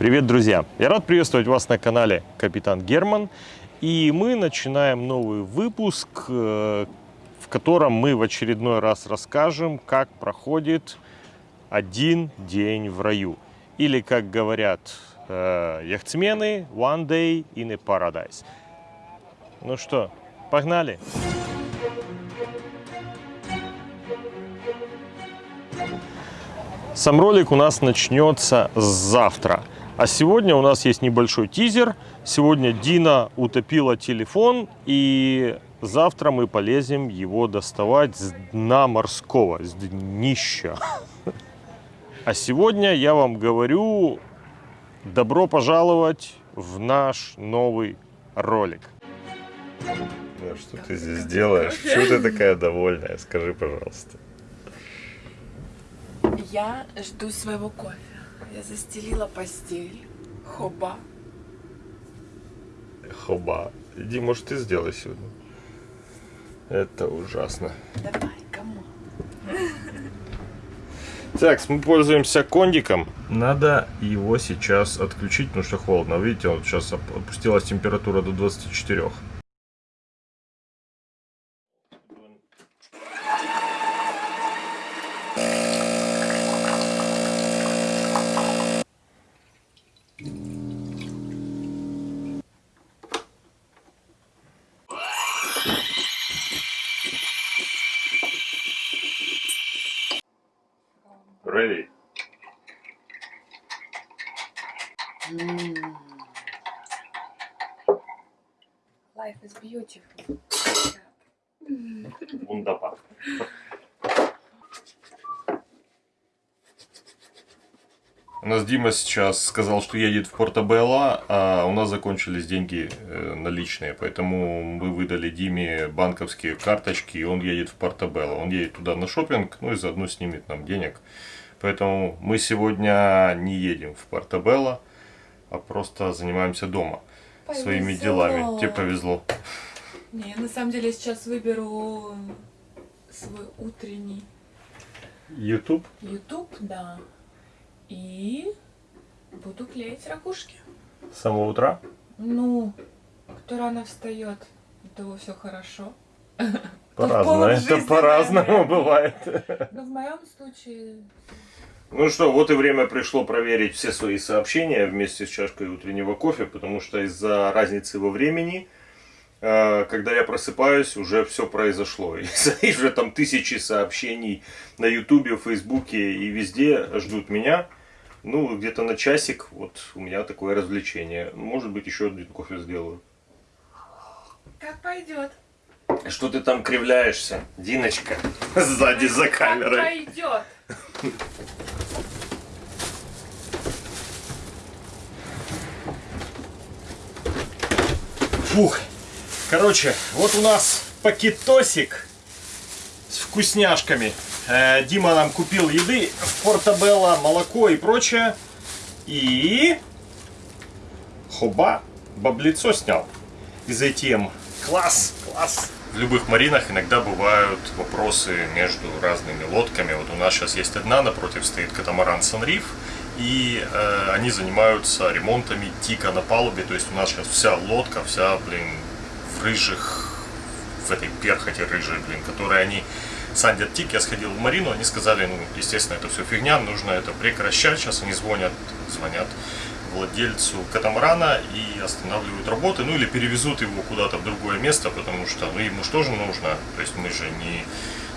Привет, друзья! Я рад приветствовать вас на канале Капитан Герман. И мы начинаем новый выпуск, э, в котором мы в очередной раз расскажем, как проходит один день в раю. Или, как говорят э, яхтсмены, one day in a paradise. Ну что, погнали! Сам ролик у нас начнется завтра. А сегодня у нас есть небольшой тизер. Сегодня Дина утопила телефон, и завтра мы полезем его доставать с дна морского, с днища. А сегодня я вам говорю, добро пожаловать в наш новый ролик. Ну, что ты здесь делаешь? Почему ты такая довольная? Скажи, пожалуйста. Я жду своего кофе. Я застелила постель. Хоба. Хоба. Иди, может, ты сделай сегодня. Это ужасно. Давай, кому? Так, мы пользуемся кондиком. Надо его сейчас отключить, потому что холодно. Видите, вот сейчас опустилась температура до 24. Life is beautiful. Wunderbar. У нас Дима сейчас сказал, что едет в Порто-Белло, а у нас закончились деньги э, наличные, поэтому мы выдали Диме банковские карточки, и он едет в Порто-Белло. Он едет туда на шопинг, ну и заодно снимет нам денег. Поэтому мы сегодня не едем в Порто-Белло, а просто занимаемся дома Повезло. своими делами. Тебе повезло. Не, на самом деле сейчас выберу свой утренний YouTube? YouTube, да. И буду клеить ракушки. С самого утра? Ну, кто рано встает, у того все хорошо. По-разному. Это по-разному бывает. Но в моем случае Ну что, вот и время пришло проверить все свои сообщения вместе с чашкой утреннего кофе, потому что из-за разницы во времени, э, когда я просыпаюсь, уже все произошло. И и уже там тысячи сообщений на ютубе, фейсбуке и везде ждут меня. Ну, где-то на часик, вот у меня такое развлечение. Может быть, еще один кофе сделаю. как пойдет. Что ты там кривляешься, Диночка, сзади за Как камерой? пойдет. Фух. Короче, вот у нас пакетосик с вкусняшками. Э, Дима нам купил еды в Портобелло, молоко и прочее. И... Хоба, баблицо снял из ATM. Класс, класс. В любых маринах иногда бывают вопросы между разными лодками. Вот у нас сейчас есть одна, напротив стоит катамаран Санриф. И э, они занимаются ремонтами тика на палубе. То есть у нас сейчас вся лодка, вся, блин, в рыжих, в этой перхоти рыжей, блин, которые они сандят тик. Я сходил в марину, они сказали, ну, естественно, это все фигня, нужно это прекращать. Сейчас они звонят, звонят владельцу катамарана и останавливают работы, ну или перевезут его куда-то в другое место, потому что ну, ему же тоже нужно, то есть мы же не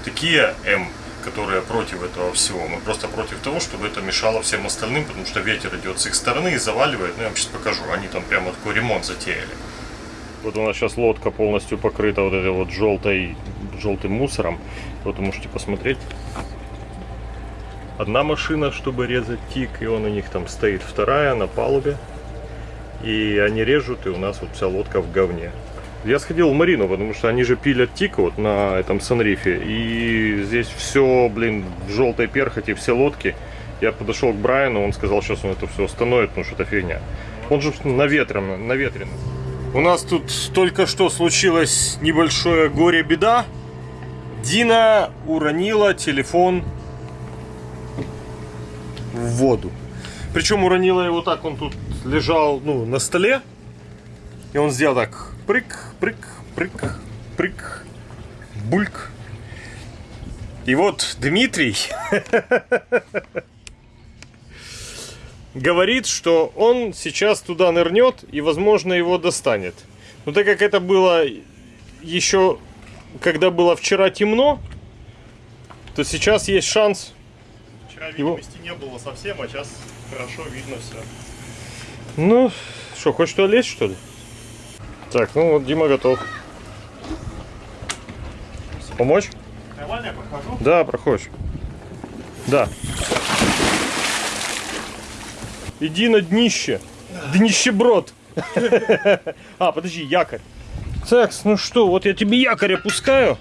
такие М, которые против этого всего, мы просто против того, чтобы это мешало всем остальным, потому что ветер идет с их стороны и заваливает, ну я вам сейчас покажу, они там прямо такой ремонт затеяли. Вот у нас сейчас лодка полностью покрыта вот этой вот желтой, желтым мусором, вот вы можете посмотреть одна машина, чтобы резать тик, и он у них там стоит вторая на палубе. И они режут, и у нас вот вся лодка в говне. Я сходил в Марину, потому что они же пилят тик вот на этом санрифе. И здесь все, блин, в желтой перхоти, все лодки. Я подошел к Брайану, он сказал, сейчас он это все остановит, потому что это фигня. Он же наветрен, наветрен. У нас тут только что случилось небольшое горе-беда. Дина уронила телефон в воду. Причем уронила его так, он тут лежал, ну, на столе. И он сделал так, прыг, прыг, прыг, прыг, бульк. И вот Дмитрий говорит, что он сейчас туда нырнет и, возможно, его достанет. Но так как это было еще, когда было вчера темно, то сейчас есть шанс. Вчера Его- видимости не было совсем, а сейчас хорошо видно все. Ну, что, хочешь туда лезть, что ли? Так, ну вот Дима готов. Помочь? Нормально я прохожу? Да, проходишь. Да. Иди на днище. Днищеброд. А, подожди, якорь. Так, ну что, вот я тебе якорь опускаю.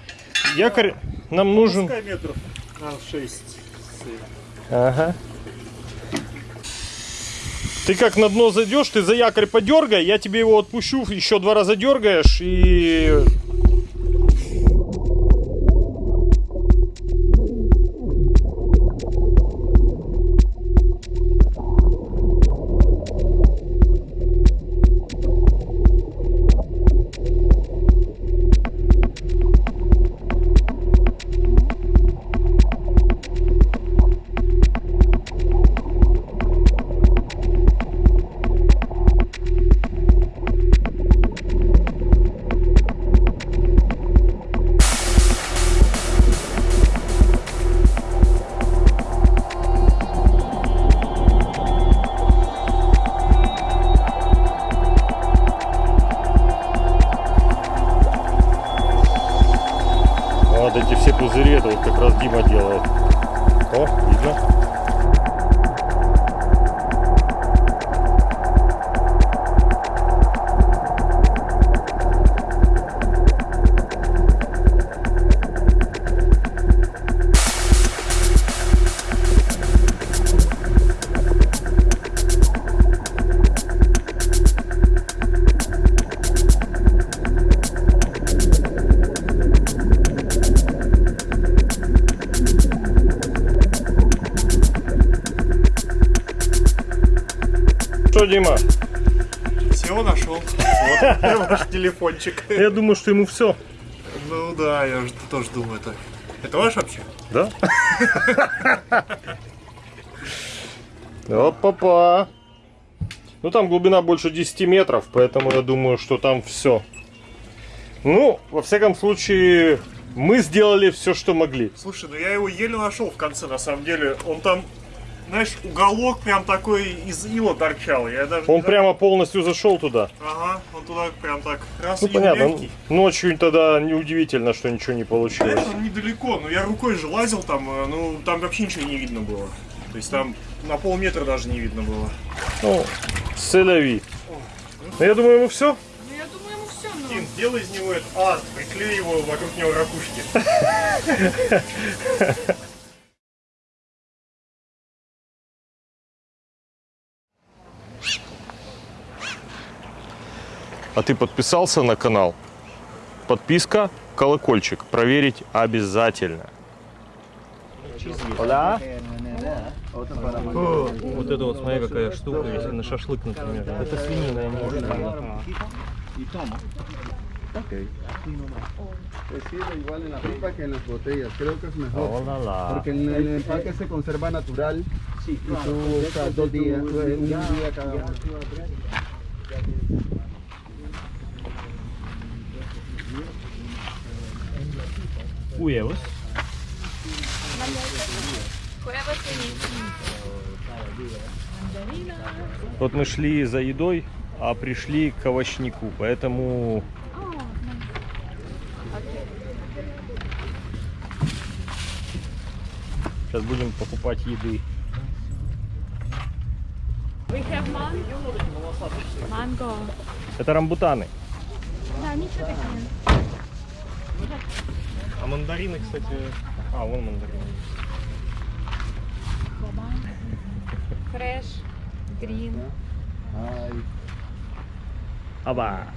Якорь нам нужен. Метров на 6. Ага. Ты как на дно зайдешь, ты за якорь подергай, я тебе его отпущу, еще два раза дергаешь и... Дима? Все нашел. Вот ваш телефончик. Я думаю, что ему все. Ну да, я же тоже думаю так. Это ваш вообще? Да? Опа-па. Ну там глубина больше 10 метров, поэтому я думаю, что там все. Ну, во всяком случае, мы сделали все, что могли. Слушай, ну я его еле нашел в конце, на самом деле. Он там, знаешь, уголок прям такой из ила торчал. Я даже Он прямо полностью зашел туда. Ага, он туда прям так раз Ну и понятно, легкий. ночью тогда неудивительно, что ничего не получилось. Знаешь, он недалеко, но я рукой же лазил там, э, ну там вообще ничего не видно было. То есть там на полметра даже не видно было. Ну, селяви. Ну, я думаю, ему все. Ну, я думаю, ему все, но... Тим, сделай из него этот ад, приклей его вокруг него ракушки. А ты подписался на канал? Подписка, колокольчик. Проверить обязательно. Вот это вот смотри, какая штука, если на шашлык, например. Это свинина, я не Pues sí, igual en la pipa que en las botellas. Creo que es mejor. Porque en el empaque se conserva natural. y tú usas dos días, un día cada uno. Huevos. Вот мы шли за едой, а пришли к овощнику, поэтому сейчас будем покупать еды. Это рамбутаны. Да, ничего такие. А мандарины, кстати... А, вон мандарины. Fresh. Green. Ay, Аба.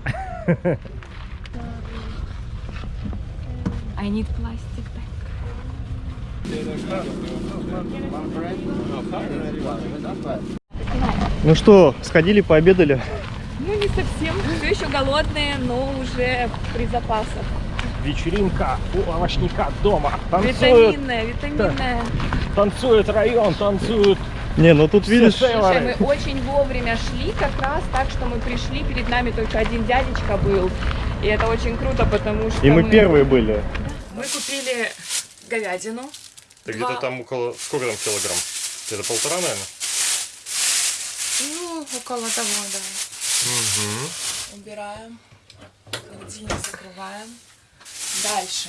I need plastic bag. Ну что, сходили, пообедали? Ну, не совсем. Все еще голодные, но уже при запасах. Вечеринка у овощника дома. Витаминная, витаминная. танцует район, танцуют. Не, ну тут видишь, Слушай, мы очень вовремя шли, как раз так, что мы пришли, перед нами только один дядечка был. И это очень круто, потому что и мы первые были. Мы купили говядину. Ты где-то Два. там около... Сколько там килограмм? Это полтора, наверное? Ну, около того, да. Убираем. Холодильник закрываем. Дальше.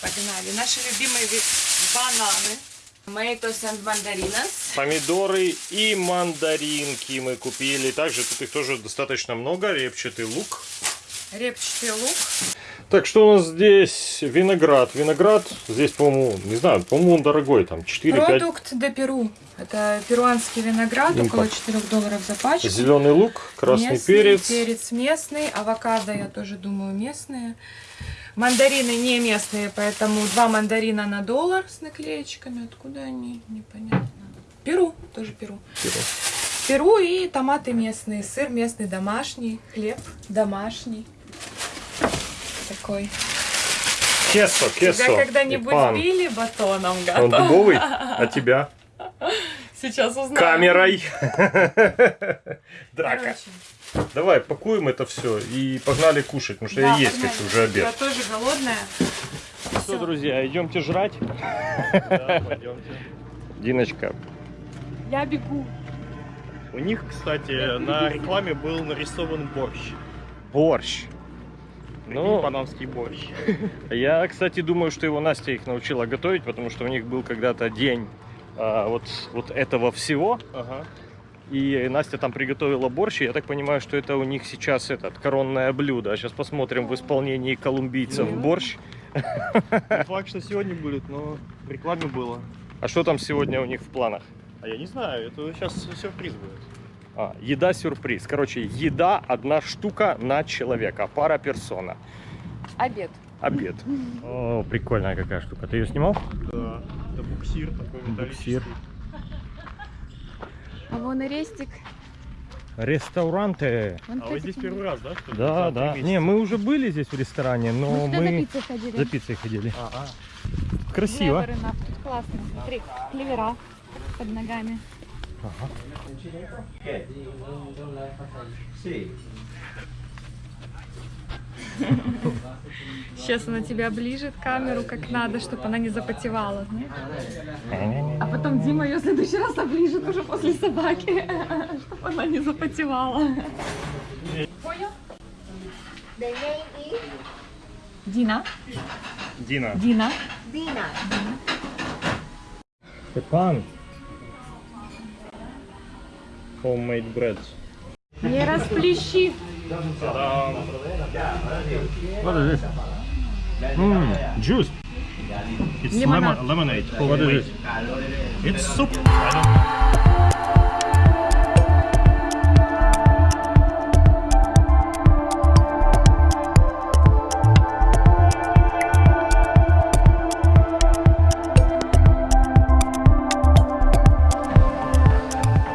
Погнали. Наши любимые бананы. Tomatoes and mandarinas. Помидоры и мандаринки мы купили. Также тут их тоже достаточно много. Репчатый лук. Репчатый лук. Так, что у нас здесь? Виноград. Виноград здесь, по-моему, не знаю, по-моему, он дорогой. Там 4-5. Продукт де Перу. Это перуанский виноград, Импорт. около 4 долларов за пачку. Зеленый лук, красный Местный перец. Перец местный, авокадо, я тоже думаю, местные. Мандарины не местные, поэтому два мандарина на доллар с наклеечками. Откуда они? Непонятно. Перу, тоже Перу. Перу. Перу и томаты местные, сыр местный домашний, хлеб домашний. Такой. Кесо, кесо. Тебя когда-нибудь били батоном, Он гада? дубовый, а тебя? Сейчас узнаем. Камерой. Драка. Короче, Давай, пакуем это все и погнали кушать, потому что да, я есть погнали. хочу, уже обед. Я тоже голодная. Все, друзья, идемте жрать. Диночка, Я бегу. У них, кстати, на рекламе был нарисован борщ. борщ. Ну, Ну, панамский борщ. я, кстати, думаю, что его Настя их научила готовить, потому что у них был когда-то день а, вот, вот этого всего. Ага. И Настя там приготовила борщ, и я так понимаю, что это у них сейчас этот коронное блюдо. Сейчас посмотрим в исполнении колумбийцев борщ. Не факт, что сегодня будет, но в рекламе было. А что там сегодня у них в планах? А я не знаю, это сейчас сюрприз будет. А, еда-сюрприз. Короче, еда одна штука на человека, пара персона. Обед. Обед. О, прикольная какая штука. Ты ее снимал? Да, это буксир такой Буксир. металлический. А вон и рестик. Ресторанты. Вон, А вы здесь первый раз, да? что? Да, да. три Не, месяца? мы уже были здесь в ресторане, но Мы сюда за мы пиццей ходили. за пиццей ходили. Ага. Красиво. Клеверы на- Классно, смотри. Клевера под ногами. Сейчас она тебя ближет камеру как надо, чтобы она не запотевала. знаешь? А потом Дима ее в следующий раз оближет уже после собаки, чтобы она не запотевала. Понял? Дина. Дина. Дина. Степан. Homemade bread. Не расплещи. What is this? Mm, juice. It's Lemonade. lemon- lemonade. What is it? It's soup.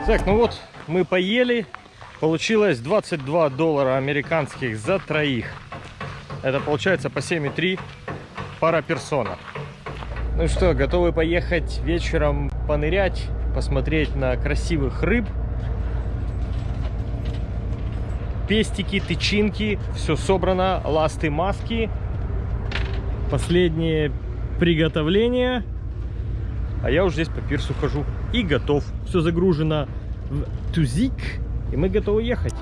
Так, ну вот мы поели. Получилось 22 доллара американских за троих. Это получается по 7,3 пара персона. Ну что, готовы поехать вечером понырять, посмотреть на красивых рыб. Пестики, тычинки, все собрано, ласты, маски. Последнее приготовление. А я уже здесь по пирсу хожу и готов. Все загружено в тузик, и мы готовы ехать.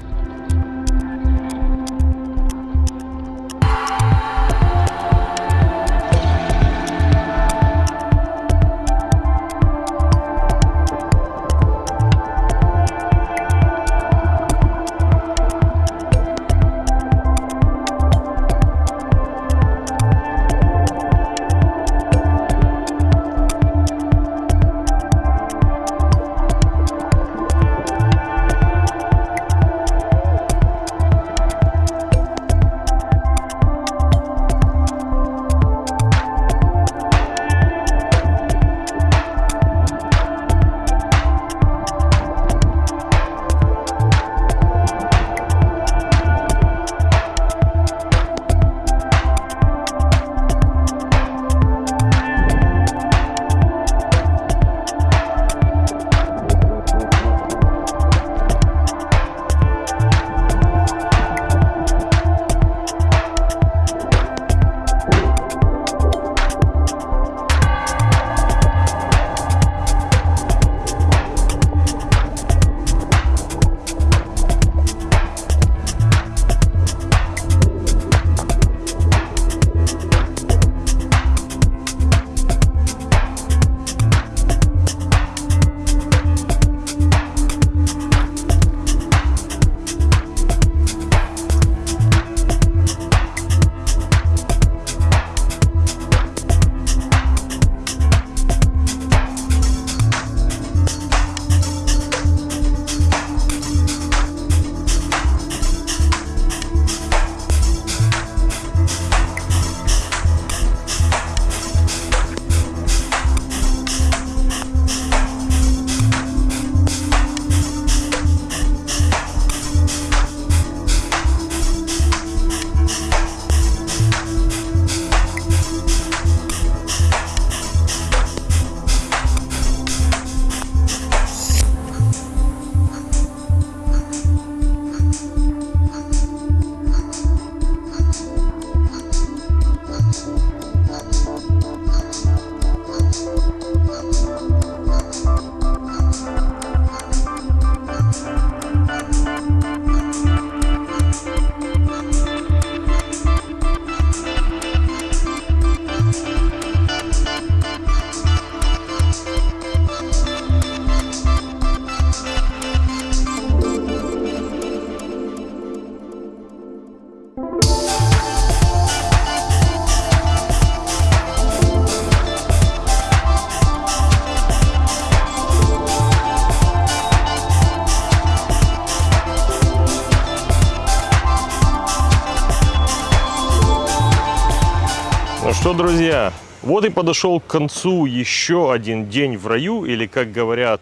Друзья, вот и подошел к концу еще один день в раю, или, как говорят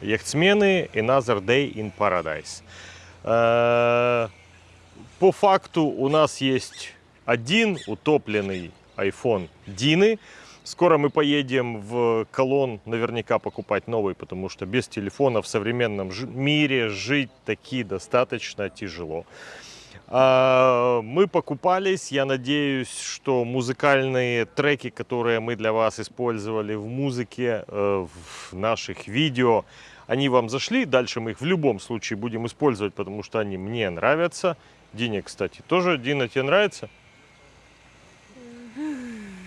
яхтсмены, another day in paradise. Э, По факту у нас есть один утопленный iPhone Дины. Скоро мы поедем в Колон наверняка покупать новый, потому что без телефона в современном мире жить таки достаточно тяжело. Мы покупались, я надеюсь, что музыкальные треки, которые мы для вас использовали в музыке, э, в наших видео, они вам зашли. Дальше мы их в любом случае будем использовать, потому что они мне нравятся. Дине, кстати, тоже. Дина, тебе нравится?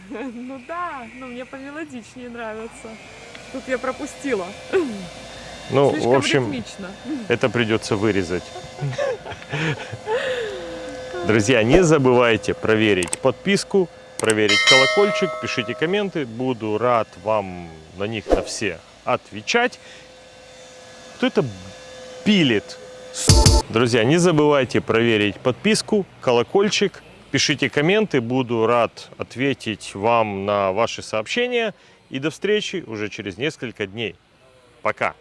Ну да, но мне помелодичнее нравится. Тут я пропустила. Ну, Слишком в общем, ритмично. это придется вырезать. Друзья, не забывайте проверить подписку, проверить колокольчик, пишите комменты. Буду рад вам на них на все отвечать. Кто это пилит? Друзья, не забывайте проверить подписку, колокольчик, пишите комменты. Буду рад ответить вам на ваши сообщения. И до встречи уже через несколько дней. Пока!